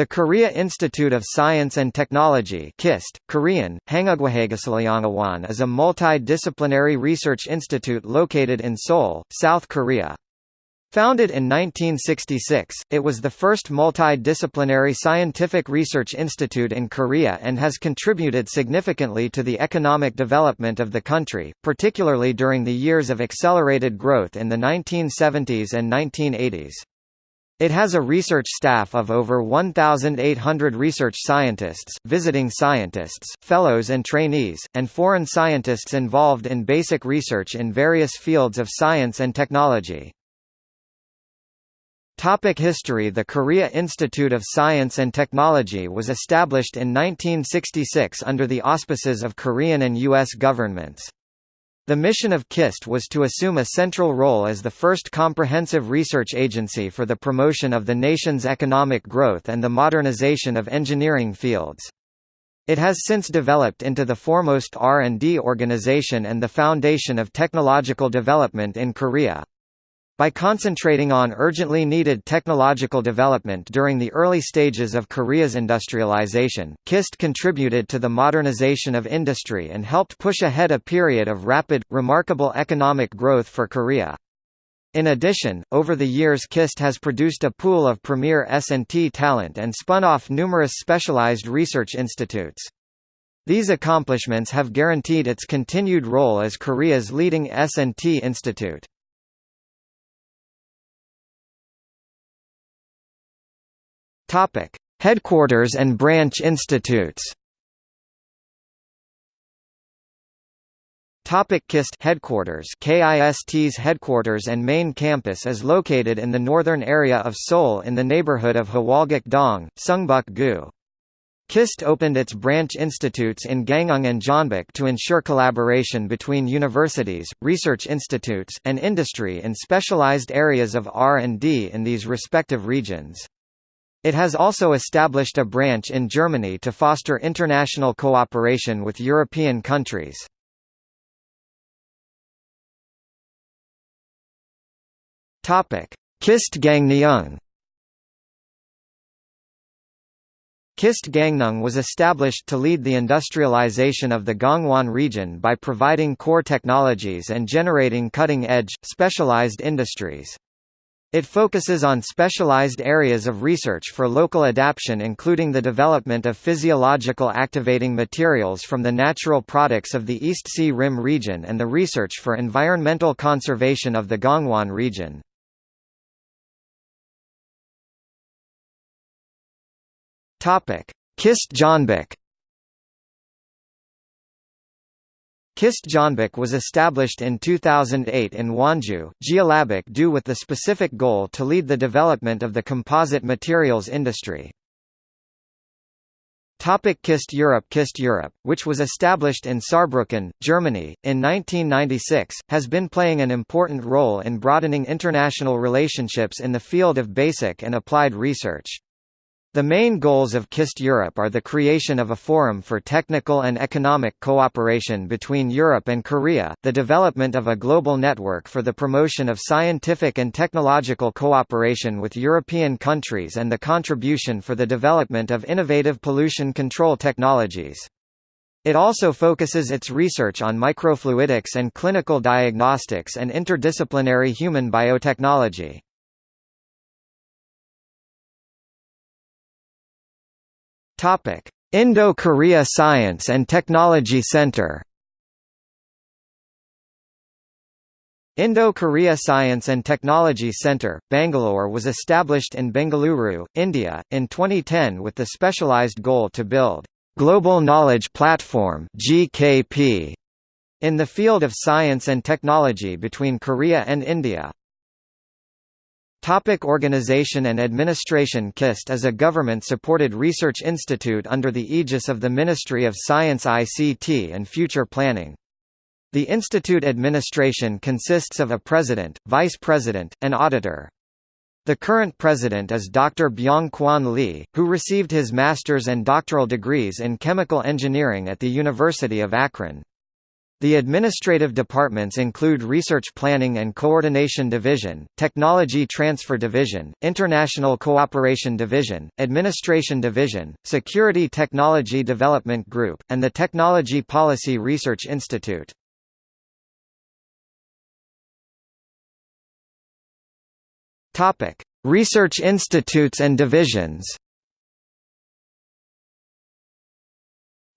The Korea Institute of Science and Technology KIST, Korean, is a multidisciplinary research institute located in Seoul, South Korea. Founded in 1966, it was the first multidisciplinary scientific research institute in Korea and has contributed significantly to the economic development of the country, particularly during the years of accelerated growth in the 1970s and 1980s. It has a research staff of over 1,800 research scientists, visiting scientists, fellows and trainees, and foreign scientists involved in basic research in various fields of science and technology. Topic history The Korea Institute of Science and Technology was established in 1966 under the auspices of Korean and U.S. governments. The mission of KIST was to assume a central role as the first comprehensive research agency for the promotion of the nation's economic growth and the modernization of engineering fields. It has since developed into the foremost R&D organization and the foundation of technological development in Korea. By concentrating on urgently needed technological development during the early stages of Korea's industrialization, KIST contributed to the modernization of industry and helped push ahead a period of rapid, remarkable economic growth for Korea. In addition, over the years KIST has produced a pool of premier S&T talent and spun off numerous specialized research institutes. These accomplishments have guaranteed its continued role as Korea's leading S&T institute. Topic: Headquarters and branch institutes. Topic KIST headquarters KIST's headquarters and main campus is located in the northern area of Seoul in the neighborhood of Hawolgok-dong, Sungbuk-gu. KIST opened its branch institutes in Gangneung and Jeonbuk to ensure collaboration between universities, research institutes, and industry in specialized areas of R&D in these respective regions. It has also established a branch in Germany to foster international cooperation with European countries. KIST Gangneung KIST Gangneung was established to lead the industrialization of the Gangwon region by providing core technologies and generating cutting-edge, specialized industries. It focuses on specialized areas of research for local adaptation including the development of physiological activating materials from the natural products of the East Sea Rim region and the research for environmental conservation of the Gangwon region. KIST Jeonbuk KIST Jeonbuk was established in 2008 in Wanju, Jeollabuk due with the specific goal to lead the development of the composite materials industry. Topic KIST Europe KIST Europe, which was established in Saarbrücken, Germany, in 1996, has been playing an important role in broadening international relationships in the field of basic and applied research. The main goals of KIST Europe are the creation of a forum for technical and economic cooperation between Europe and Korea, the development of a global network for the promotion of scientific and technological cooperation with European countries and the contribution for the development of innovative pollution control technologies. It also focuses its research on microfluidics and clinical diagnostics and interdisciplinary human biotechnology. Topic: Indo-Korea Science and Technology Center. Indo-Korea Science and Technology Center, Bangalore was established in Bengaluru, India, in 2010 with the specialized goal to build Global Knowledge Platform (GKP) in the field of science and technology between Korea and India. Topic organization and administration KIST is a government-supported research institute under the aegis of the Ministry of Science ICT and Future Planning. The institute administration consists of a president, vice president, and auditor. The current president is Dr. Byung-Kwan Lee, who received his master's and doctoral degrees in chemical engineering at the University of Akron. The administrative departments include Research Planning and Coordination Division, Technology Transfer Division, International Cooperation Division, Administration Division, Security Technology Development Group, and the Technology Policy Research Institute. Research institutes and divisions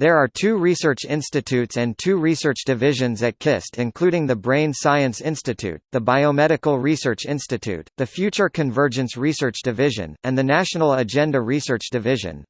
There are two research institutes and two research divisions at KIST including the Brain Science Institute, the Biomedical Research Institute, the Future Convergence Research Division, and the National Agenda Research Division.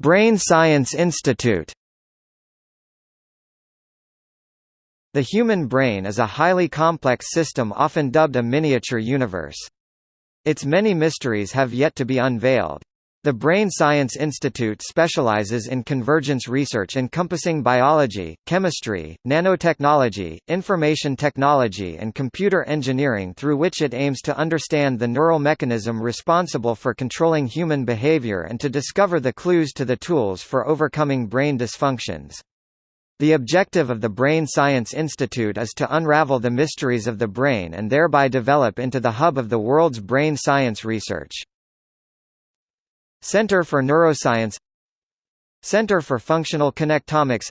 Brain Science Institute The human brain is a highly complex system often dubbed a miniature universe. Its many mysteries have yet to be unveiled. The Brain Science Institute specializes in convergence research encompassing biology, chemistry, nanotechnology, information technology and computer engineering through which it aims to understand the neural mechanism responsible for controlling human behavior and to discover the clues to the tools for overcoming brain dysfunctions. The objective of the Brain Science Institute is to unravel the mysteries of the brain and thereby develop into the hub of the world's brain science research. Center for Neuroscience Center for Functional Connectomics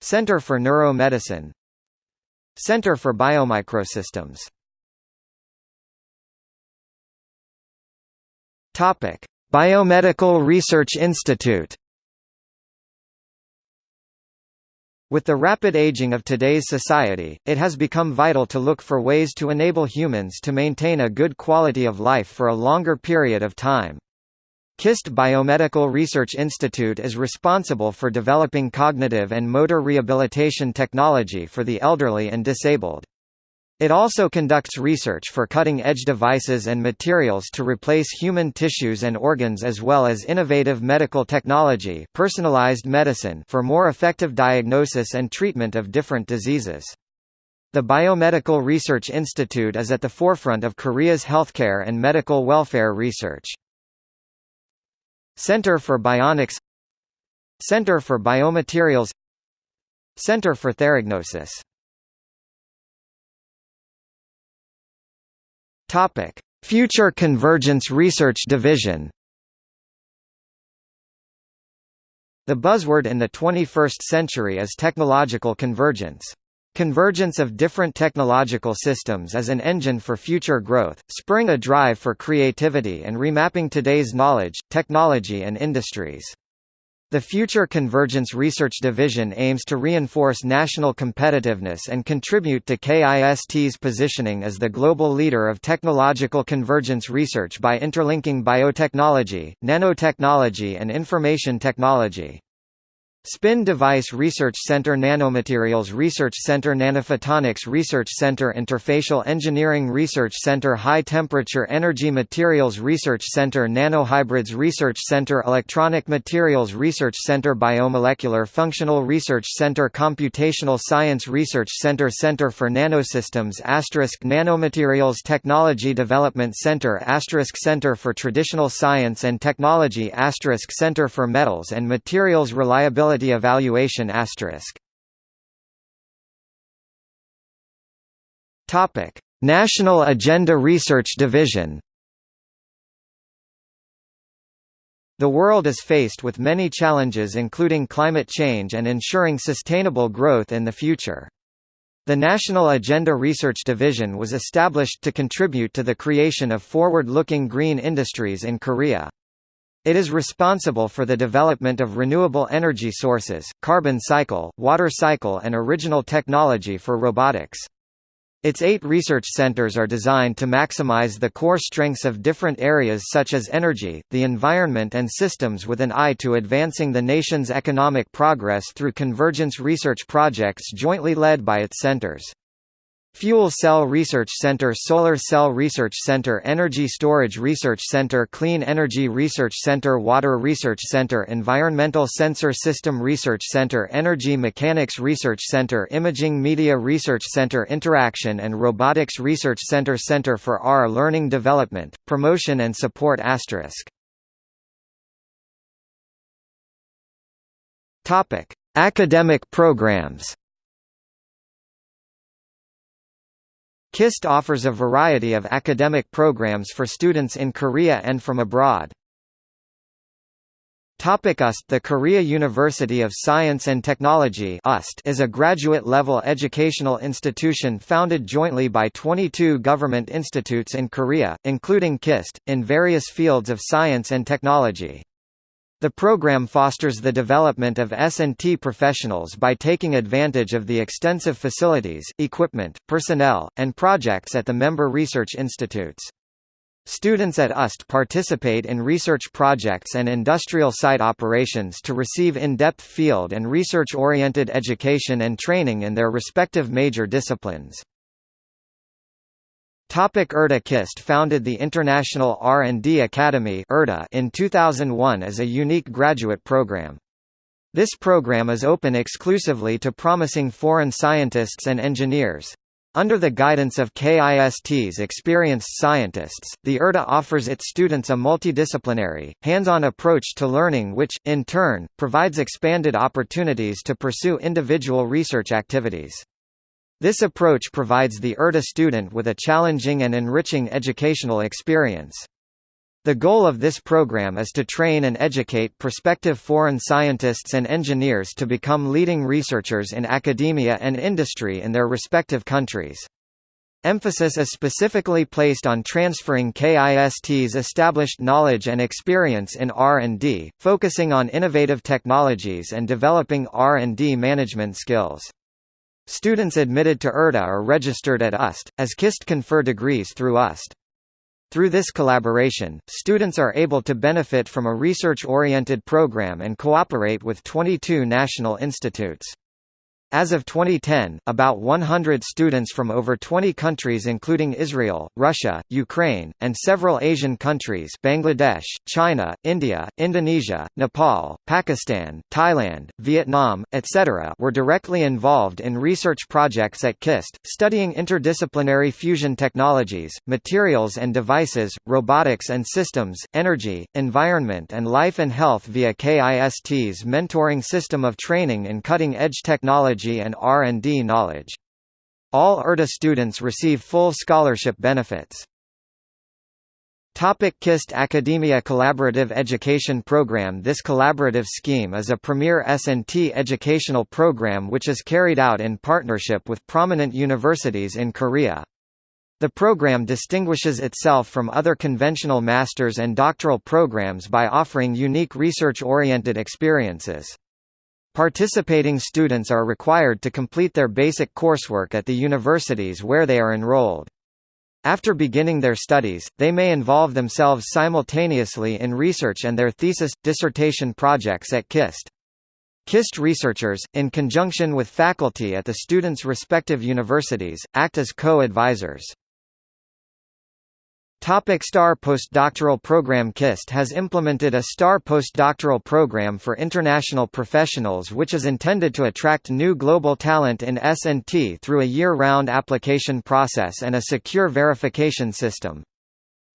Center for Neuromedicine Center for Biomicrosystems Biomedical Research Institute With the rapid aging of today's society, it has become vital to look for ways to enable humans to maintain a good quality of life for a longer period of time. KIST Biomedical Research Institute is responsible for developing cognitive and motor rehabilitation technology for the elderly and disabled. It also conducts research for cutting-edge devices and materials to replace human tissues and organs as well as innovative medical technology personalized medicine for more effective diagnosis and treatment of different diseases. The Biomedical Research Institute is at the forefront of Korea's healthcare and medical welfare research. Center for Bionics Center for Biomaterials Center for Theragnosis Topic: Future Convergence Research Division. The buzzword in the 21st century is technological convergence. Convergence of different technological systems is an engine for future growth, spurring a drive for creativity and remapping today's knowledge, technology and industries. The Future Convergence Research Division aims to reinforce national competitiveness and contribute to KIST's positioning as the global leader of technological convergence research by interlinking biotechnology, nanotechnology and information technology. Spin Device Research Center Nanomaterials Research Center Nanophotonics Research Center Interfacial Engineering Research Center High Temperature Energy Materials Research Center Nanohybrids Research Center Electronic Materials Research Center Biomolecular Functional Research Center Computational Science Research Center Center for Nanosystems Asterisk Nanomaterials Technology Development Center Asterisk Center for Traditional Science and Technology Asterisk Center for Metals and Materials Reliability Quality Evaluation Topic: National Agenda Research Division. The world is faced with many challenges including climate change and ensuring sustainable growth in the future. The National Agenda Research Division was established to contribute to the creation of forward-looking green industries in Korea. It is responsible for the development of renewable energy sources, carbon cycle, water cycle and original technology for robotics. Its eight research centers are designed to maximize the core strengths of different areas such as energy, the environment and systems with an eye to advancing the nation's economic progress through convergence research projects jointly led by its centers. Fuel Cell Research Center Solar Cell Research Center Energy Storage Research Center Clean Energy Research Center Water Research Center Environmental Sensor System Research Center Energy Mechanics Research Center Imaging Media Research Center Interaction and Robotics Research Center Center for R Learning Development, Promotion and Support Asterisk Academic programs. KIST offers a variety of academic programs for students in Korea and from abroad. Topic UST The Korea University of Science and Technology UST is a graduate-level educational institution founded jointly by 22 government institutes in Korea, including KIST, in various fields of science and technology. The program fosters the development of S&T professionals by taking advantage of the extensive facilities, equipment, personnel, and projects at the member research institutes. Students at UST participate in research projects and industrial site operations to receive in-depth field and research-oriented education and training in their respective major disciplines. Topic IRDA KIST founded the International R&D Academy in 2001 as a unique graduate program. This program is open exclusively to promising foreign scientists and engineers. Under the guidance of KIST's experienced scientists, the IRDA offers its students a multidisciplinary, hands-on approach to learning which, in turn, provides expanded opportunities to pursue individual research activities. This approach provides the IRDA student with a challenging and enriching educational experience. The goal of this program is to train and educate prospective foreign scientists and engineers to become leading researchers in academia and industry in their respective countries. Emphasis is specifically placed on transferring KIST's established knowledge and experience in R&D, focusing on innovative technologies and developing R&D management skills. Students admitted to IRDA are registered at UST, as KIST confer degrees through UST. Through this collaboration, students are able to benefit from a research-oriented program and cooperate with 22 national institutes. As of 2010, about 100 students from over 20 countries including Israel, Russia, Ukraine, and several Asian countries Bangladesh, China, India, Indonesia, Nepal, Pakistan, Thailand, Vietnam, etc. were directly involved in research projects at KIST, studying interdisciplinary fusion technologies, materials and devices, robotics and systems, energy, environment and life and health via KIST's mentoring system of training in cutting-edge technology technology and R&D knowledge. All IRDA students receive full scholarship benefits. Topic KIST Academia Collaborative Education Program This collaborative scheme is a premier S&T educational program which is carried out in partnership with prominent universities in Korea. The program distinguishes itself from other conventional master's and doctoral programs by offering unique research-oriented experiences. Participating students are required to complete their basic coursework at the universities where they are enrolled. After beginning their studies, they may involve themselves simultaneously in research and their thesis, dissertation projects at KIST. KIST researchers, in conjunction with faculty at the students' respective universities, act as co-advisors. Topic STAR postdoctoral program KIST has implemented a STAR postdoctoral program for international professionals which is intended to attract new global talent in S&T through a year-round application process and a secure verification system.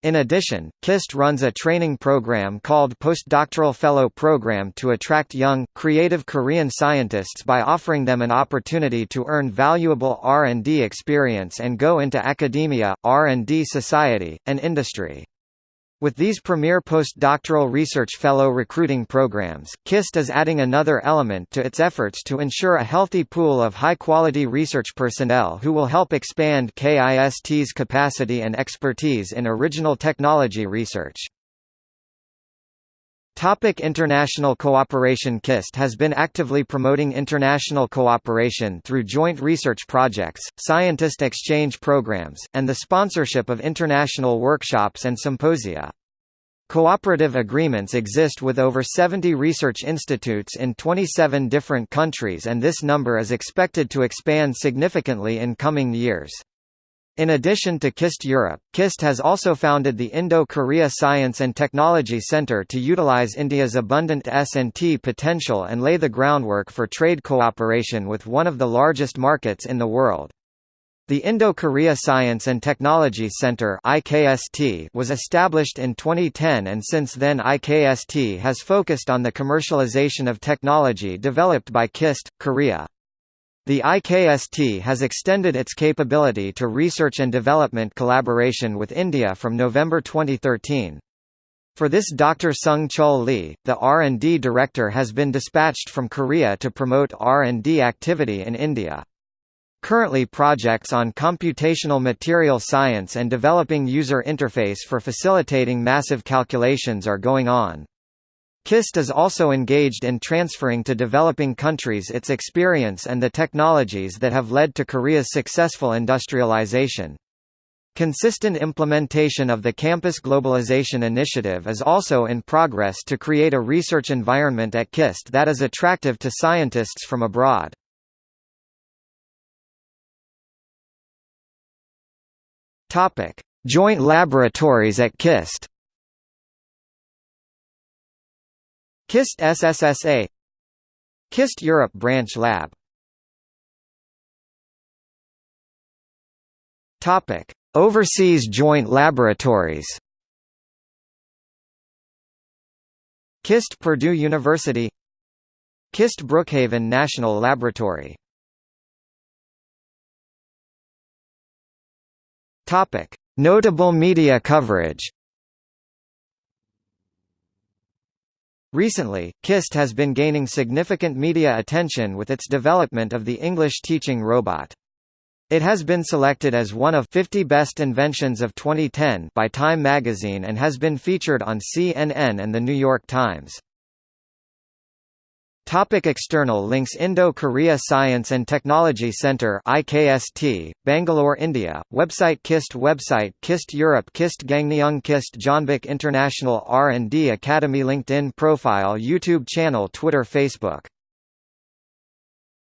In addition, KIST runs a training program called Postdoctoral Fellow Program to attract young, creative Korean scientists by offering them an opportunity to earn valuable R&D experience and go into academia, R&D society, and industry. With these premier postdoctoral research fellow recruiting programs, KIST is adding another element to its efforts to ensure a healthy pool of high-quality research personnel who will help expand KIST's capacity and expertise in original technology research. Topic international cooperation KIST has been actively promoting international cooperation through joint research projects, scientist exchange programs, and the sponsorship of international workshops and symposia. Cooperative agreements exist with over 70 research institutes in 27 different countries and this number is expected to expand significantly in coming years. In addition to KIST Europe, KIST has also founded the Indo-Korea Science and Technology Center to utilize India's abundant S&T potential and lay the groundwork for trade cooperation with one of the largest markets in the world. The Indo-Korea Science and Technology Center was established in 2010 and since then IKST has focused on the commercialization of technology developed by KIST, Korea. The IKST has extended its capability to research and development collaboration with India from November 2013. For this Dr. Sung Chul Lee, the R&D director has been dispatched from Korea to promote R&D activity in India. Currently projects on computational material science and developing user interface for facilitating massive calculations are going on. KIST is also engaged in transferring to developing countries its experience and the technologies that have led to Korea's successful industrialization. Consistent implementation of the Campus Globalization Initiative is also in progress to create a research environment at KIST that is attractive to scientists from abroad. Joint laboratories at KIST. KIST SSSA KIST Europe Branch Lab Topic: Overseas joint laboratories. KIST Purdue University KIST Brookhaven National Laboratory Topic: Notable media coverage. Recently, KIST has been gaining significant media attention with its development of the English teaching robot. It has been selected as one of 50 best inventions of 2010 by Time magazine and has been featured on CNN and The New York Times. Topic external links Indo-Korea Science and Technology Centre IKST, Bangalore, India, website KIST website KIST Europe KIST Gangneung KIST Jeonbuk International R&D Academy LinkedIn profile YouTube channel Twitter Facebook